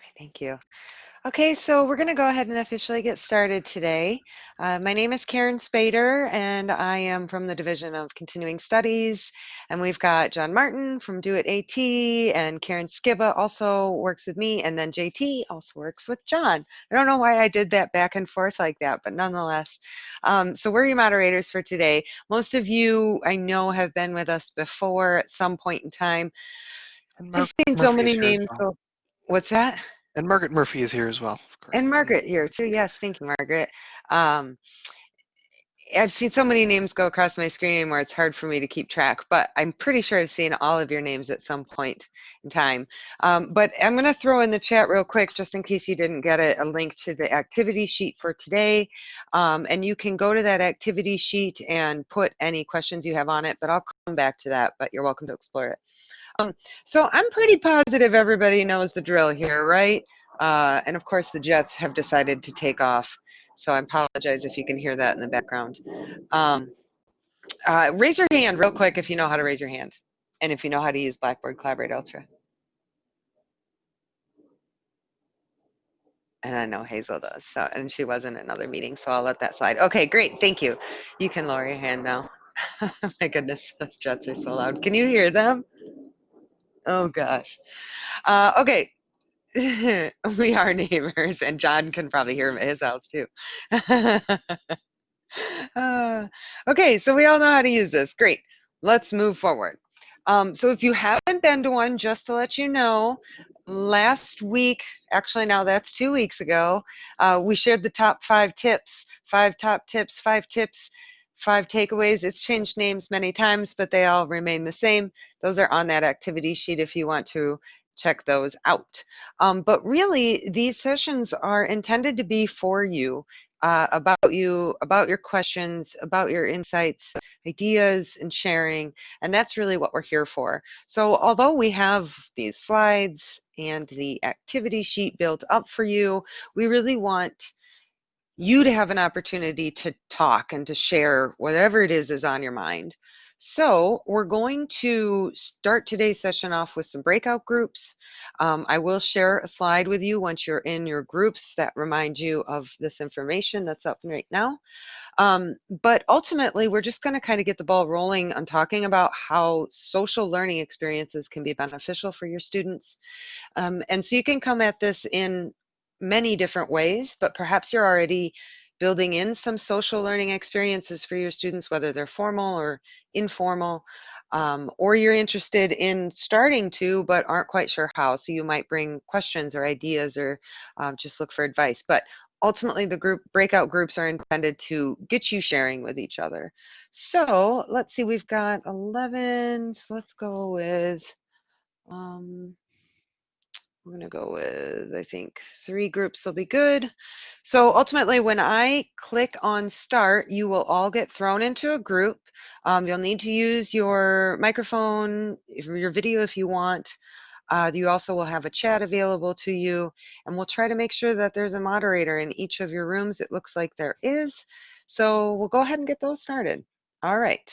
Okay, thank you. Okay, so we're going to go ahead and officially get started today. Uh, my name is Karen Spader, and I am from the Division of Continuing Studies. And we've got John Martin from DoIT AT, and Karen Skiba also works with me, and then JT also works with John. I don't know why I did that back and forth like that, but nonetheless. Um, so we're your moderators for today. Most of you I know have been with us before at some point in time. I've seen so many names. So, what's that? And Margaret Murphy is here as well. And Margaret here too. Yes, thank you, Margaret. Um, I've seen so many names go across my screen where it's hard for me to keep track, but I'm pretty sure I've seen all of your names at some point in time. Um, but I'm going to throw in the chat real quick, just in case you didn't get it, a link to the activity sheet for today. Um, and you can go to that activity sheet and put any questions you have on it, but I'll come back to that, but you're welcome to explore it. Um, so I'm pretty positive everybody knows the drill here, right? Uh, and of course, the jets have decided to take off. So I apologize if you can hear that in the background. Um, uh, raise your hand real quick if you know how to raise your hand. And if you know how to use Blackboard Collaborate Ultra. And I know Hazel does. So, and she was in another meeting, so I'll let that slide. Okay, great. Thank you. You can lower your hand now. My goodness, those jets are so loud. Can you hear them? Oh gosh. Uh, okay. we are neighbors, and John can probably hear him at his house too. uh, okay, so we all know how to use this. Great. Let's move forward. Um, so if you haven't been to one, just to let you know, last week, actually now that's two weeks ago, uh, we shared the top five tips, five top tips, five tips five takeaways. It's changed names many times, but they all remain the same. Those are on that activity sheet if you want to check those out. Um, but really, these sessions are intended to be for you, uh, about you, about your questions, about your insights, ideas, and sharing. And that's really what we're here for. So although we have these slides and the activity sheet built up for you, we really want you to have an opportunity to talk and to share whatever it is is on your mind. So we're going to start today's session off with some breakout groups. Um, I will share a slide with you once you're in your groups that remind you of this information that's up right now. Um, but ultimately, we're just going to kind of get the ball rolling on talking about how social learning experiences can be beneficial for your students. Um, and so you can come at this in many different ways, but perhaps you're already building in some social learning experiences for your students, whether they're formal or informal, um, or you're interested in starting to, but aren't quite sure how. So you might bring questions or ideas or um, just look for advice. But ultimately the group breakout groups are intended to get you sharing with each other. So let's see, we've got 11, so let's go with, um, I'm going to go with, I think, three groups will be good. So ultimately, when I click on start, you will all get thrown into a group. Um, you'll need to use your microphone, your video if you want. Uh, you also will have a chat available to you, and we'll try to make sure that there's a moderator in each of your rooms. It looks like there is. So we'll go ahead and get those started. All right.